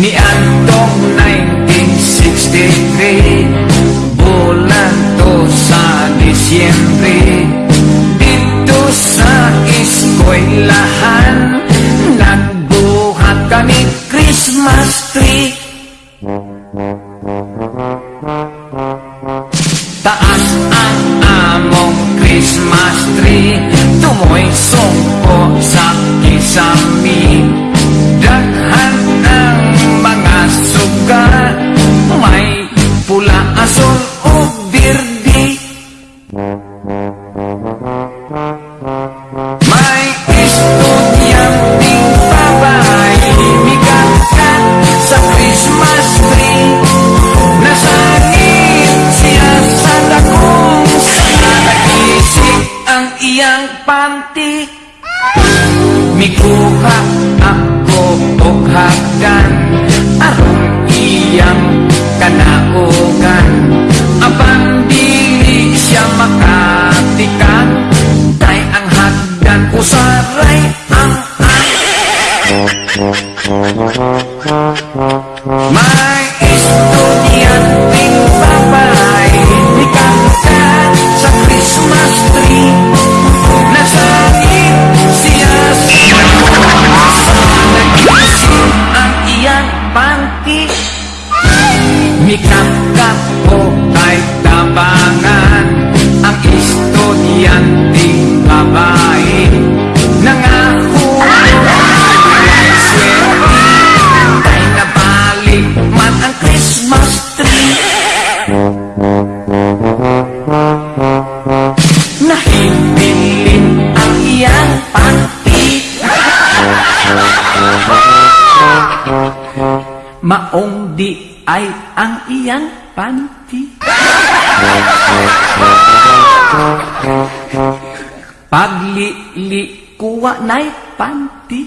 Ni Antong 1963 Bulan to sa Disyembre. Dito sa eskwelahan Nagbuhat kami Christmas tree. Taas ang among Christmas tree. Tumoy sungko sa kisami ang iyang panty Mikuha ako og hagdan Aron iyang kanaugan Abang dili siya makatikan Tay ang hagdan usaray ang May estudyanteng babae Maong di ay ang iyang panty. Paglili kuwa na'y panty